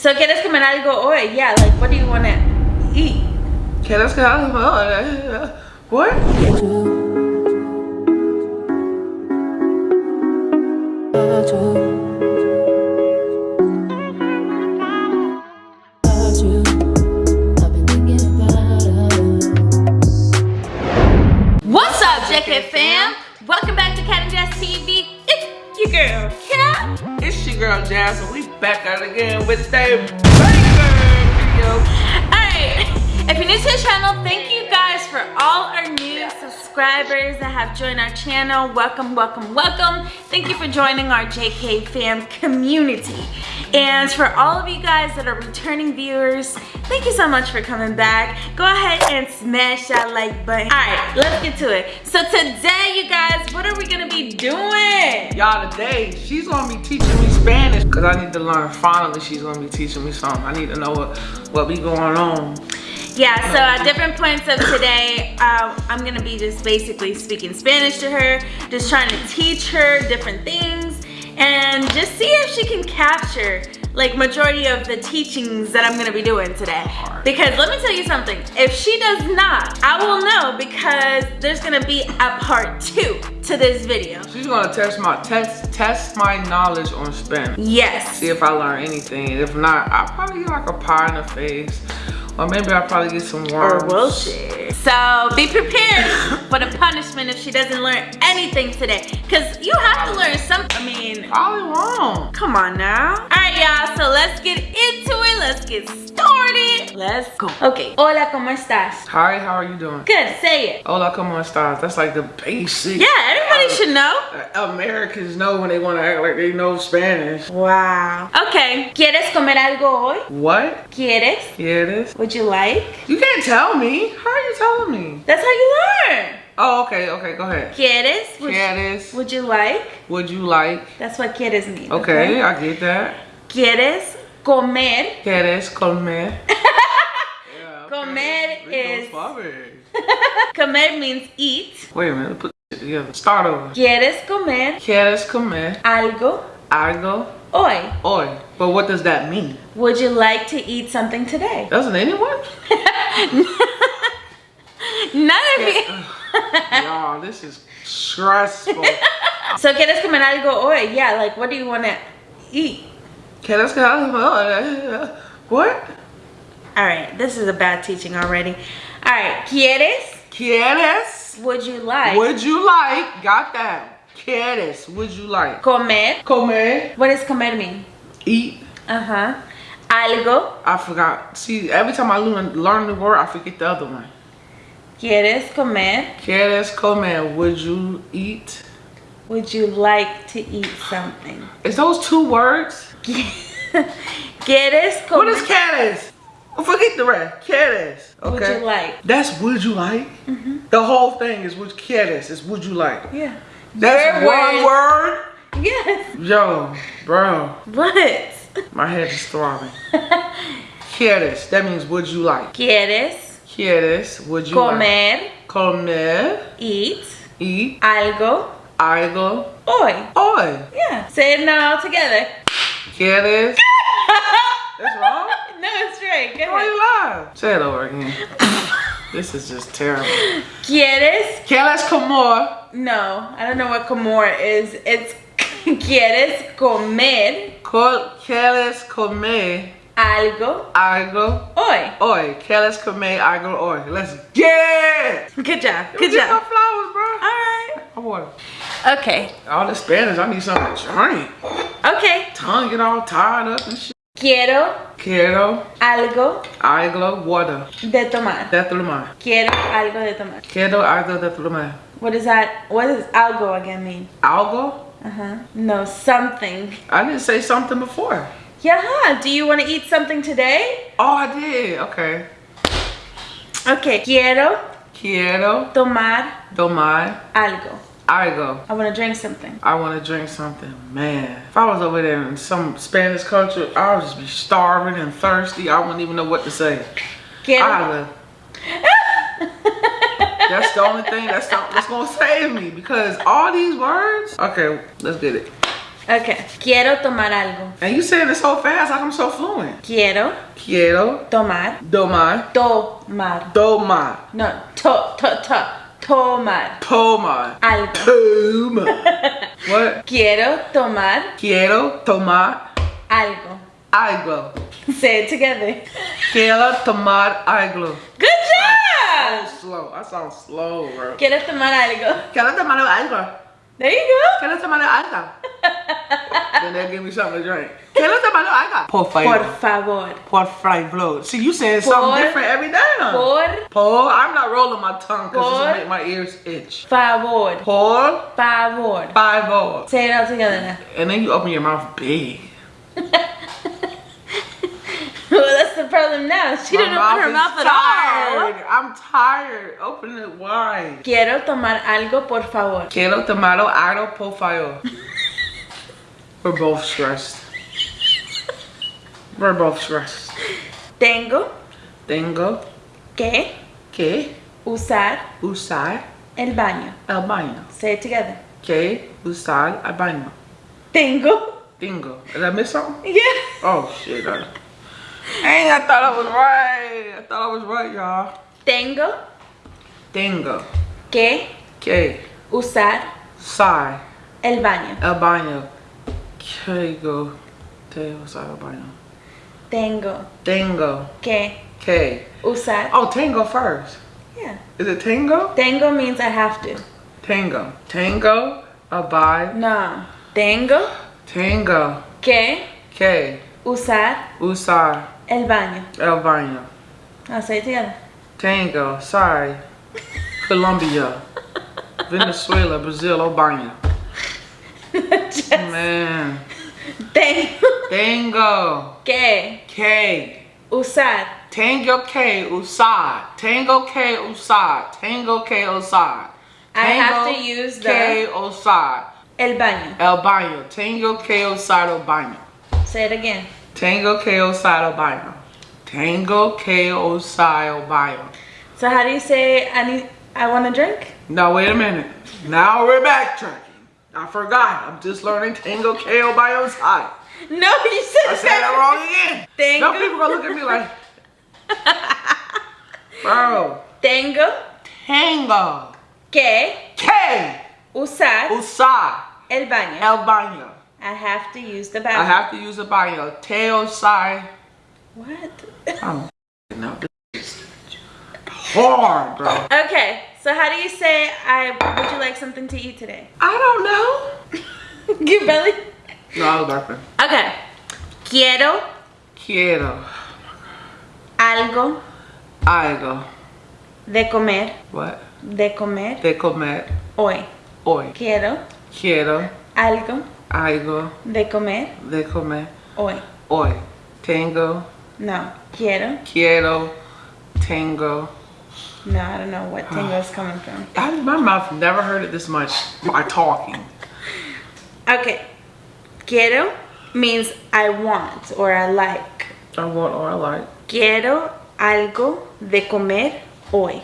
So, ¿quieres comer algo hoy? Yeah, like, what do you want to eat? ¿Quieres que algo? What? What's up, JK fam? Welcome back to Cat and Jazz TV. It's your girl, Cat. It's your girl Jazz, back out again with a banger video. Alright, if you're new to the channel, thank you guys for all our new subscribers that have joined our channel. Welcome, welcome, welcome. Thank you for joining our JK fam community. And for all of you guys that are returning viewers, thank you so much for coming back. Go ahead and smash that like button. Alright, let's get to it. So today, you guys, what are we gonna be doing? Y'all, today, she's gonna be teaching me Spanish because I need to learn. Finally, she's gonna be teaching me something. I need to know what, what be going on. Yeah, so at different points of today, uh, I'm gonna be just basically speaking Spanish to her, just trying to teach her different things, and just see if she can capture like majority of the teachings that I'm gonna be doing today. Because let me tell you something, if she does not, I will know because there's gonna be a part two to this video. She's gonna test my test test my knowledge on Spanish. Yes. See if I learn anything. If not, I'll probably get like a pie in the face. Or maybe I'll probably get some Or will she? So be prepared for the punishment if she doesn't learn anything today. Cause you have to learn something. I mean, Probably won't. come on now. All right, y'all. So let's get into it. Let's get started. Let's go. Okay. Hola, ¿cómo estás? Hi, how are you doing? Good. Say it. Hola, como estás? That's like the basic. Yeah, everybody should know. Uh, Americans know when they want to act like they know Spanish. Wow. Okay. ¿Quieres comer algo hoy? What? ¿Quieres? Is. Would you like? You can't tell me. How are you telling me? That's how you learn. Oh, okay, okay, go ahead. ¿Quieres? Would, Quieres? would you like? Would you like? That's what quieres mean. Okay, I get that. ¿Quieres comer? Quieres comer? Yeah, okay. Comer We is- Comer means eat. Wait a minute, put shit together. Start over. ¿Quieres comer Quieres comer algo algo hoy? hoy? But what does that mean? Would you like to eat something today? Doesn't anyone? None of you. Y'all, this is stressful. So, ¿quieres comer algo hoy? Yeah, like what do you want to eat? Quieres comer What? All right, this is a bad teaching already. All right, ¿quieres? Quieres? Would you like Would you like? Got that. Quieres? Would you like? comer? Comer. What does comer mean? Eat. Uh-huh. Algo. I forgot. See, every time I learn, learn the word, I forget the other one. ¿Quieres comer? Quieres comer? Would you eat? Would you like to eat something? Is those two words? ¿Quieres comer? What is quieres? Oh, forget the rest. Quieres. Okay. Would you like? That's would you like? Mhm. The whole thing is would quieres. Is would you like? Yeah. That's Your one words. word. Yes. Yo, bro, What? my head is throbbing. Quieres. That means would you like? ¿Quieres Quieres. Would you like? comer? Comer. Eat Eat. algo Algo. hoy? Hoy. Yeah. Say it now all together. Quieres. That's wrong. No, it's right. Go Why ahead. you lie? Say it over again. this is just terrible. ¿Quieres? Quieres comer. No, I don't know what comer is. It's ¿Quieres comer Co- Quieres comer algo algo hoy? hoy. Quieres comer algo hoy. Let's get it. Good job. Good job. Flowers, bro. All right. I want Okay. all the Spanish. I need something to drink. Okay. Tongue get all tied up and shit. Quiero Quiero algo algo water. de tomar. De tomar. Quiero algo de tomar. Quiero algo de tomar. What is that? What does algo again mean? Algo? Uh-huh. No, something. I didn't say something before. Yeah, huh? Do you want to eat something today? Oh, I did. Okay. Okay. Quiero Quiero tomar tomar algo. Algo. I want to drink something. I want to drink something. Man, if I was over there in some Spanish culture, I would just be starving and thirsty. I wouldn't even know what to say. Quiero. I. That's the only thing that's, that's gonna save me because all these words. Okay, let's get it. Okay. Quiero tomar algo. And you saying it so fast like I'm so fluent. Quiero Quiero tomar. tomar, Tomar. tomar, No, to, to, to. Tomar. tomar, Algo. tomar. what? Quiero tomar Quiero tomar algo. algo. Say it together. Quiero tomar algo. Good job! slow. I sound slow, bro. Quiero tomar algo. Quiero tomar algo. There you go. Quiero tomar algo. then they'll give me something to drink. Quiero tomar algo. Por Por favor. favor. Por favor. See, you saying Por- something different every day. huh? Por Por. I'm not rolling my tongue because Por- this will make my ears itch. favor. Por Favor. favor. Say it all together now. And then you open your mouth big. Well, that's the problem now. She My didn't open her is mouth at all. I'm tired. Open it wide. Quiero tomar algo, por favor. Quiero tomar algo, por favor. We're both stressed. We're both stressed. Tengo Tengo que que usar usar el baño. el baño. Say it together. Que usar el baño. Tengo. Tengo. Did I miss something? Yeah. Oh shit. I, I thought I was right. I thought I was right, y'all. Tengo Tengo que que usar usar el baño. el baño. Que go te usar baño. Tengo Tengo que que. usar. Oh, tango first. Yeah. Is it tango? Tengo means I have to. Tango. Tango, abide. No. Tengo Tango, que que usar usar el baño. el baño. I'll say it together. Tango, sorry. Colombia, Venezuela, Brazil, el baño. Just Man. tengo Tango, que que. usar Tango, que usar. Tango, que usar. Tango, que usar. I have to use que usar. el baño. El baño. Tango, que usar el baño. Say it again. Tango, que usar el baño. Tango, que usar el baño. So how do you say I need I want a drink? No, wait a minute. Now we're backtracking. I forgot. I'm just learning Tango Kale by your side. No, you said I said it wrong again. Tango. No people gonna look at me like, bro. Tango. Tango. que K. usar Usar. el baño. El baño. I have to use the I have to use the baño. Teo side. What? I'm no, this hard, bro. Okay, so how do you say I would you like something to eat today? I don't know. Give belly. No, I was laughing. Okay. Quiero Quiero algo algo. de comer, What? de comer De comer hoy. hoy. Quiero Quiero algo algo de comer de comer hoy. hoy. Tengo, No, quiero. quiero, tengo. No, I don't know what tango is coming from. I, my mouth never heard it this much by talking. Okay. Quiero means I want or I like. I want or I like. Quiero algo de comer hoy.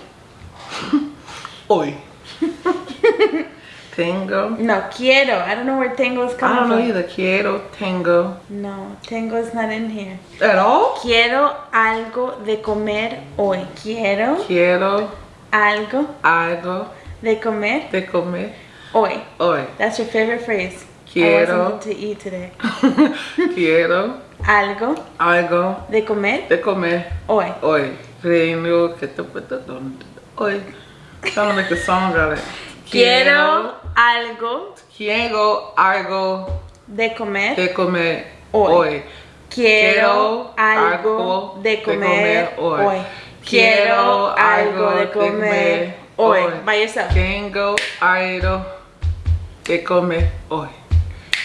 Hoy. tengo. No, quiero. I don't know where tango is I coming don't know from. either. Quiero, tengo. No, tango is not in here. At all? Quiero algo de comer hoy. Quiero Quiero algo algo de comer de comer hoy. hoy. That's your favorite phrase. I Quiero. to eat today. Quiero Algo algo de comer de comer hoy. hoy. Tengo que te hoy. Trying to make a song out of it. Quiero algo Quiero algo de comer de comer Hoy. hoy. Quiero algo de comer hoy. Quiero algo de comer hoy. By yourself. Tengo algo de comer hoy.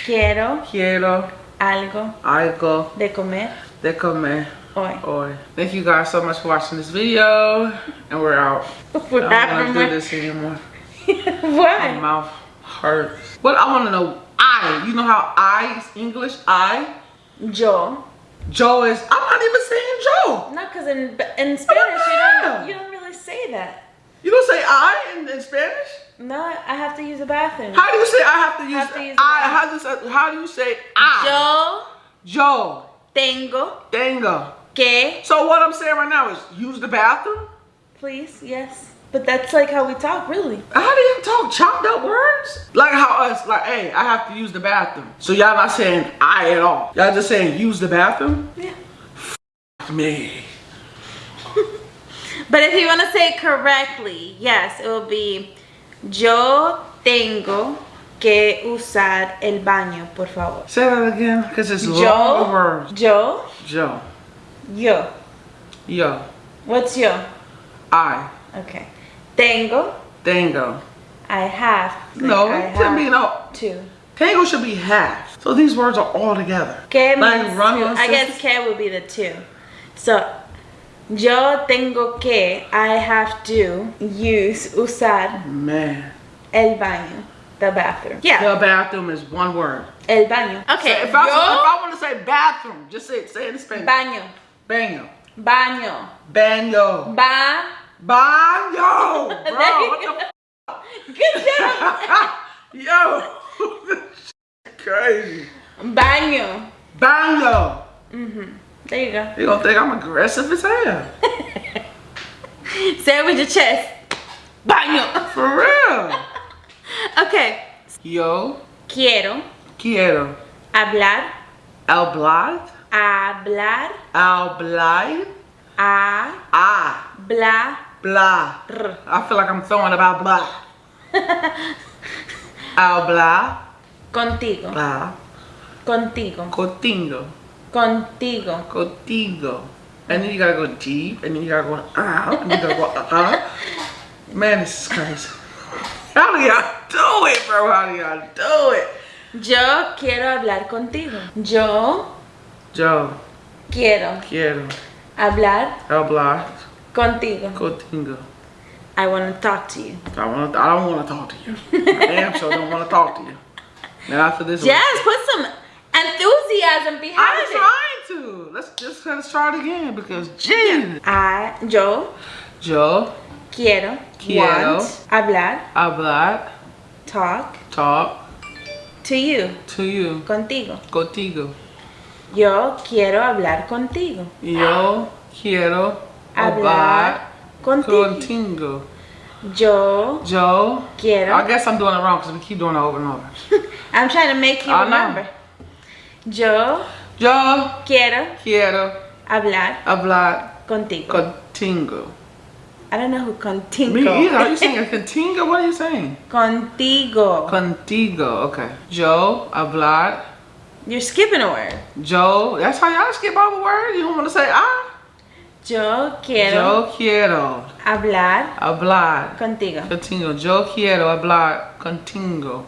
Quiero Quiero algo algo de comer de comer hoy. hoy. Thank you guys so much for watching this video. And we're out. We're I don't want to do my- this anymore. My Why? mouth hurts. But I want to know I. You know how I is English? I. Joe. Joe is. I'm not even saying Joe. Not because in in Spanish you don't you don't really say that. You don't say I in, in Spanish? No, I have to use the bathroom. How do you say I have to use, Have to use I? How do you say, how do you say I? Joe. Joe. tengo Dango. que. So what I'm saying right now is use the bathroom? Please, yes. But that's like how we talk, really. How do you talk chopped up words? Like how us, like, hey, I have to use the bathroom. So y'all not saying I at all. Y'all just saying use the bathroom? Yeah. F me. But if you want to say it correctly, yes, it will be Yo tengo que usar el baño, por favor. Say that again, because it's Yo, long words. yo, Joe. yo. Yo. What's yo? I. Okay. Tengo, Dango. I have. No, I should be no. to. Tango should be half. So these words are all together. Que Like means run two. I guess que would be the two. So, yo tengo que, I have to use, usar Man. el baño, the bathroom. Yeah, The bathroom is one word. el baño. So Okay, if, I, if I want to say bathroom, just say it. Say it in Spanish. baño, Baño. baño, Baño. ba. Baño. Bro, what the Good job. Yo, crazy. baño. Baño. There you go. You gonna think I'm aggressive as hell? Say it with your chest. Baño. For real. Okay. Yo, Quiero quiero hablar, hablar, hablar, hablar, a, ah, bla, blah. I feel like I'm throwing about blah. Hablar, Contigo, blah, contigo, contigo, contigo. contigo. And then you gotta go deep, and then you gotta go ah, and you gotta go uh. Man, this is crazy. How do y'all do it, bro? How do y'all do it? Yo quiero hablar contigo. Yo Yo, quiero quiero hablar hablar contigo. contigo. I want to talk to you. I want. I don't want to talk to you. I damn sure don't want to talk to you. Now after this, one- Yes, put some enthusiasm behind it. I'm trying to. Let's just let's try it again because Jesus. I, yo Yo, quiero, Quiero. want, hablar, hablar, talk talk to you, to you, contigo. contigo. Yo quiero hablar contigo. Yo quiero Hablar contigo. contigo. Yo Yo, quiero. I guess I'm doing it wrong because we keep doing it over and over. I'm trying to make you I know. remember. Yo Yo quiero quiero hablar hablar contigo. contigo. I don't know who contigo. Me either. Are you saying contigo? What are you saying? contigo. Contigo. Okay. Yo hablar. You're skipping a word. Yo. That's how y'all skip over words. You don't want to say ah. Yo quiero Yo quiero hablar hablar contigo. contigo. Yo quiero hablar contigo.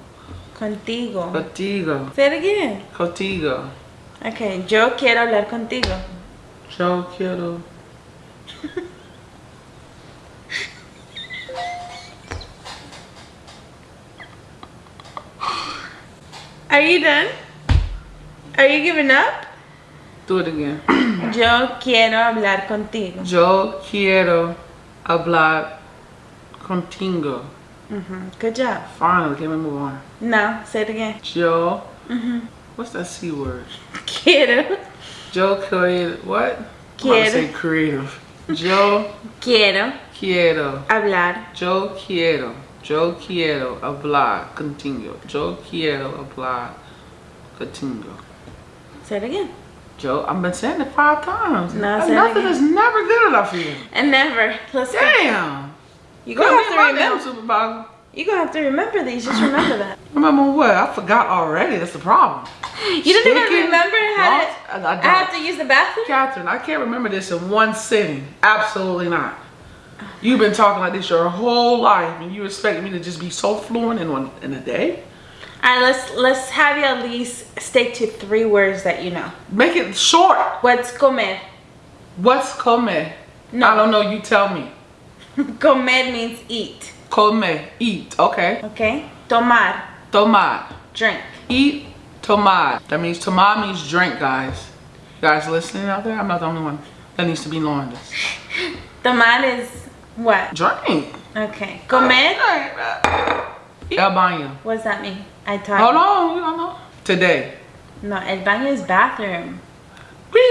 Contigo. Contigo. Say it again. Contigo. Okay, yo quiero hablar contigo. Yo quiero. Are you done? Are you giving up? Do it again. Yo quiero hablar contigo. Yo quiero hablar contigo. Good job. Finally, can we move on? No, say it again. Yo. What's that C word? Quiero. Yo creative. What? I'm Quiero. say creative. Yo Quiero quiero. hablar Yo quiero. Yo quiero hablar contigo. Yo quiero hablar contigo. Say it again. Yo, I've been saying it five times. No, And say it Nothing is never good enough for you. And never. Let's go. Damn. You Go gonna have to remember. supervisor. You gonna have to remember these. Just remember that. Remember what? I forgot already. That's the problem. You didn't even remember how to. I I have to use the bathroom. Catherine, I can't remember this in one sitting. Absolutely not. You've been talking like this your whole life, and you expect me to just be so fluent in one in a day? All right, let's let's have you at least stick to three words that you know. Make it short. What's comer? What's come? No. I don't know. You tell me. comer means eat. Come, eat. Okay. Okay. Tomar, Tomar. drink. Eat. Tomar. That means tomar means drink, guys. You guys listening out there? I'm not the only one that needs to be knowing this. Tomar is what? Drink. Okay. Comer? El baño. What does that mean? I taught Hold on, you don't know. Today. No, el baño is bathroom.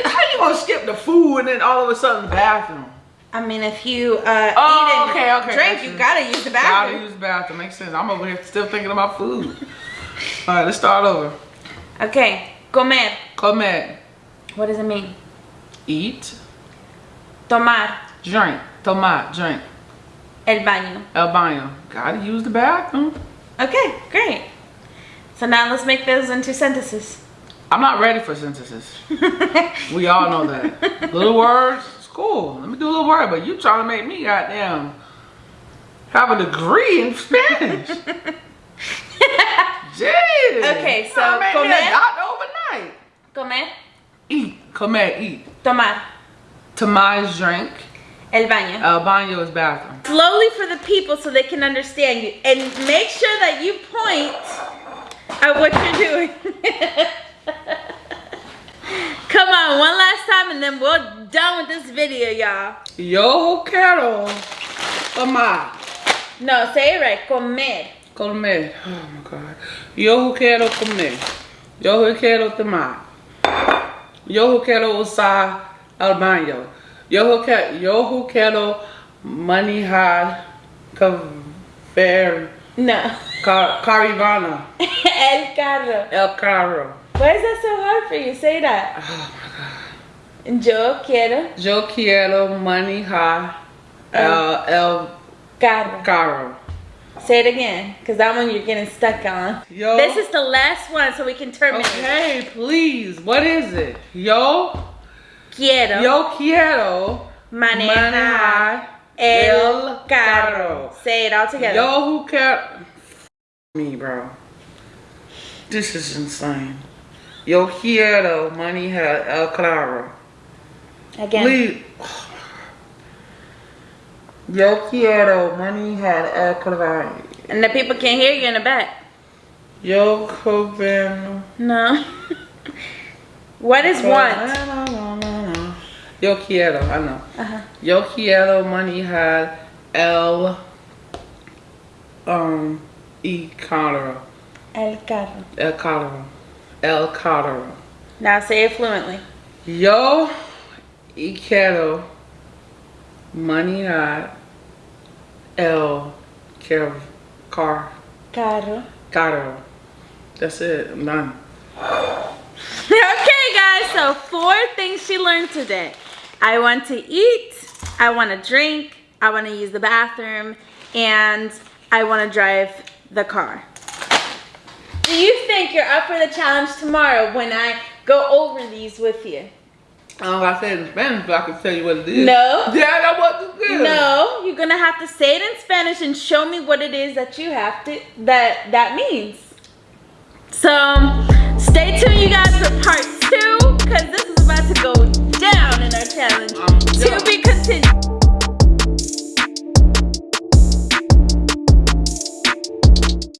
How you gonna skip the food and then all of a sudden the bathroom? I mean, if you uh, Oh, eat and okay, okay, drink, you you. gotta use the bathroom. Gotta use the bathroom. Makes sense. I'm over here still thinking about food. all right, let's start over. Okay. Comer. Comer. What does it mean? Eat. Tomar. Drink. Tomar. Drink. El baño. El baño. Gotta use the bathroom. Okay, great. So now let's make those into sentences. I'm not ready for sentences. We all know that. little words, it's cool. Let me do a little word, but you trying to make me goddamn have a degree in Spanish. Jeez. Okay, so Trying to make me comer. overnight. Comer. Eat, comer, eat. Tomar. Tomás drink. El baño. El baño is bathroom. Slowly for the people so they can understand you. And make sure that you point at what you're doing. Come on, one last time and then we're done with this video, y'all. Yo quiero tomar. No, say it right. Comer. Comer. Oh my God. Yo quiero comer. Yo quiero tomar. Yo quiero usar el baño. Yo quiero, yo quiero manejar ver No. car, caravana. El carro. El carro. Why is that so hard for you? Say that. Oh my God. Yo quiero Yo quiero manejar oh. el, el carro. carro. Say it again, because that one you're getting stuck on. Yo. This is the last one so we can terminate. Okay, please. What is it? Yo, Quiero yo quiero manejar el carro. Say it all together. Yo, who care? Me, bro. This is insane. Yo quiero manejar el carro. Again. Please. Yo quiero manejar el carro. And the people can't hear you in the back. Yo quiero. No. what is want? Yo quiero, I know. Uh-huh. Yo quiero money. manejar el um e carro. El carro. El carro. El carro. Now say it fluently. Yo y quiero manejar el car car Carro. carro. That's it. I'm done. okay, guys. So four things she learned today. I want to eat, I want to drink, I want to use the bathroom, and I want to drive the car. Do you think you're up for the challenge tomorrow when I go over these with you? I don't know if I say it in Spanish, but I can tell you what it is. No. Yeah, I know what it is. No, you're gonna have to say it in Spanish and show me what it is that you have to that that means. So stay tuned you guys for part two, because this is about to go down in our challenge. To be continued.